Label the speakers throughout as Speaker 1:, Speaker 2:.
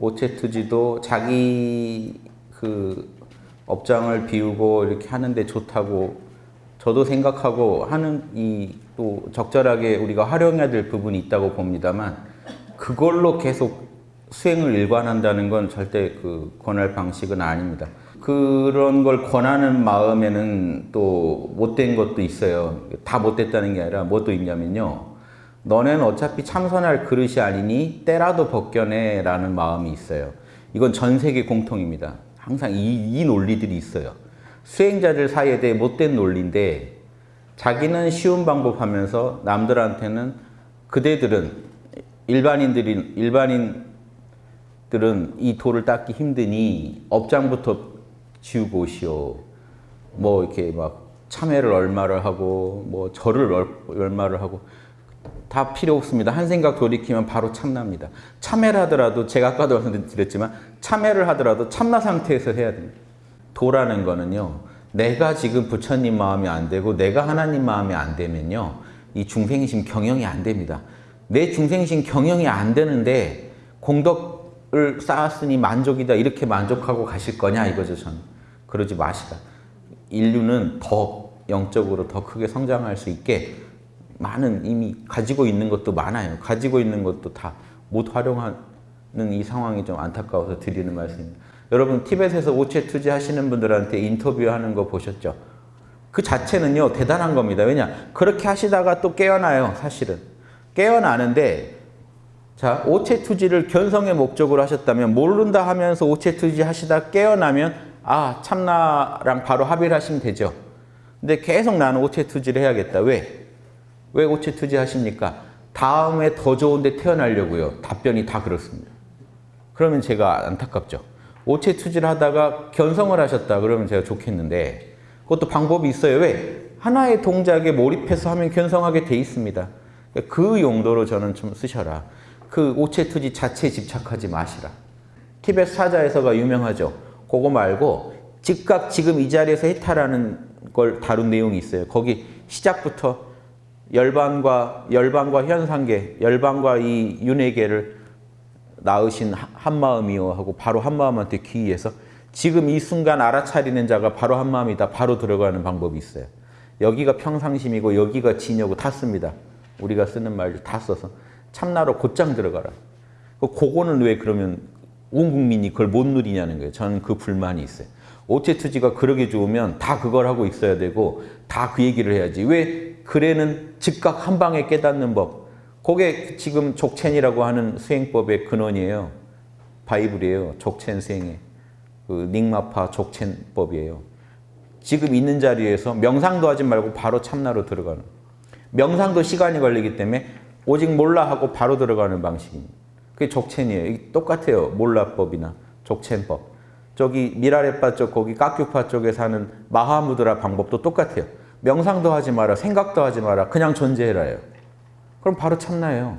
Speaker 1: 오체투지도 자기 그 업장을 비우고 이렇게 하는데 좋다고 저도 생각하고 하는 이 또 적절하게 우리가 활용해야 될 부분이 있다고 봅니다만 그걸로 계속 수행을 일관한다는 건 절대 그 권할 방식은 아닙니다. 그런 걸 권하는 마음에는 또 못된 것도 있어요. 다 못됐다는 게 아니라 뭐도 있냐면요. 너넨 어차피 참선할 그릇이 아니니 때라도 벗겨내 라는 마음이 있어요. 이건 전 세계 공통입니다. 항상 이, 이 논리들이 있어요. 수행자들 사이에 대해 못된 논리인데 자기는 쉬운 방법 하면서 남들한테는 그대들은 일반인들이 일반인들은 이 도를 닦기 힘드니 업장부터 지우고 오시오. 뭐 이렇게 막 참회를 얼마를 하고 뭐 절을 얼마를 하고 다 필요 없습니다. 한 생각 돌이키면 바로 참납니다. 참회를 하더라도 제가 아까도 말씀드렸지만 참회를 하더라도 참나 상태에서 해야 됩니다. 도라는 거는요. 내가 지금 부처님 마음이 안 되고 내가 하나님 마음이 안 되면요. 이 중생심 경영이 안 됩니다. 내 중생심 경영이 안 되는데 공덕을 쌓았으니 만족이다 이렇게 만족하고 가실 거냐 이거죠 저는. 그러지 마시라. 인류는 더 영적으로 더 크게 성장할 수 있게 많은 이미 가지고 있는 것도 많아요. 가지고 있는 것도 다 못 활용하는 이 상황이 좀 안타까워서 드리는 말씀입니다. 여러분 티벳에서 오체 투지 하시는 분들한테 인터뷰하는 거 보셨죠? 그 자체는요 대단한 겁니다. 왜냐 그렇게 하시다가 또 깨어나요 사실은. 깨어나는데 자 오체 투지를 견성의 목적으로 하셨다면 모른다 하면서 오체 투지 하시다 깨어나면 아 참나랑 바로 합의를 하시면 되죠. 근데 계속 나는 오체 투지를 해야겠다. 왜? 왜 오체 투지 하십니까? 다음에 더 좋은 데 태어나려고요. 답변이 다 그렇습니다. 그러면 제가 안타깝죠. 오체 투지를 하다가 견성을 하셨다 그러면 제가 좋겠는데 그것도 방법이 있어요. 왜? 하나의 동작에 몰입해서 하면 견성하게 돼 있습니다. 그 용도로 저는 좀 쓰셔라. 그 오체 투지 자체에 집착하지 마시라. 티벳 사자에서가 유명하죠. 그거 말고 즉각 지금 이 자리에서 해탈하는 걸 다룬 내용이 있어요. 거기 시작부터 열반과 열반과 현상계, 열반과 이 윤회계를 낳으신 한마음이요 하고 바로 한마음한테 귀의해서 지금 이 순간 알아차리는 자가 바로 한마음이다. 바로 들어가는 방법이 있어요. 여기가 평상심이고 여기가 진여고 다 씁니다. 우리가 쓰는 말들 다 써서 참나로 곧장 들어가라. 그거는 왜 그러면 온 국민이 그걸 못 누리냐는 거예요. 저는 그 불만이 있어요. 오체투지가 그러게 좋으면 다 그걸 하고 있어야 되고 다 그 얘기를 해야지. 왜 그래는 즉각 한 방에 깨닫는 법. 그게 지금 족첸이라고 하는 수행법의 근원이에요. 바이블이에요. 족첸 수행의. 그 닉마파 족첸법이에요. 지금 있는 자리에서 명상도 하지 말고 바로 참나로 들어가는. 명상도 시간이 걸리기 때문에 오직 몰라 하고 바로 들어가는 방식입니다. 그게 족첸이에요. 똑같아요. 몰라법이나 족첸법. 저기 미라레파 쪽 거기 깍규파 쪽에 사는 마하무드라 방법도 똑같아요. 명상도 하지 마라. 생각도 하지 마라. 그냥 존재해라요. 그럼 바로 참나예요.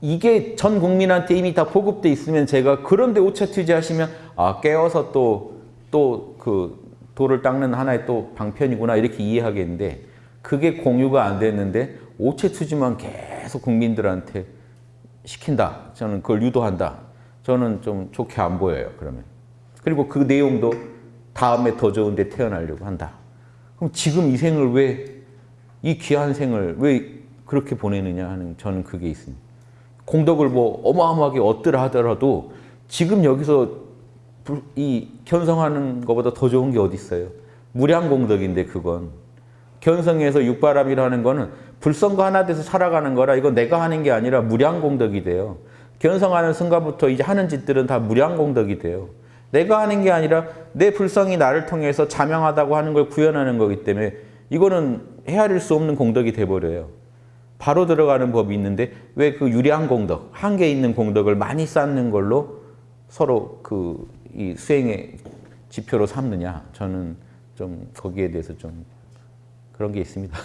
Speaker 1: 이게 전 국민한테 이미 다 보급돼 있으면 제가 그런데 오차 투지 하시면 아 깨어서 또 또 그 돌을 닦는 하나의 또 방편이구나 이렇게 이해하겠는데 그게 공유가 안 됐는데 오체투지만 계속 국민들한테 시킨다. 저는 그걸 유도한다. 저는 좀 좋게 안 보여요. 그러면. 그리고 그 내용도 다음에 더 좋은 데 태어나려고 한다. 그럼 지금 이 생을 왜, 이 귀한 생을 왜 그렇게 보내느냐 하는 저는 그게 있습니다. 공덕을 뭐 어마어마하게 얻더라 하더라도 지금 여기서 이 견성하는 것보다 더 좋은 게 어디 있어요? 무량공덕인데 그건. 견성에서 육바람이라는 거는 불성과 하나 돼서 살아가는 거라 이건 내가 하는 게 아니라 무량공덕이 돼요. 견성하는 순간부터 이제 하는 짓들은 다 무량공덕이 돼요. 내가 하는 게 아니라 내 불성이 나를 통해서 자명하다고 하는 걸 구현하는 거기 때문에 이거는 헤아릴 수 없는 공덕이 돼버려요. 바로 들어가는 법이 있는데 왜 그 유량 공덕, 한계 있는 공덕을 많이 쌓는 걸로 서로 그 이 수행의 지표로 삼느냐 저는 좀 거기에 대해서 좀 그런 게 있습니다.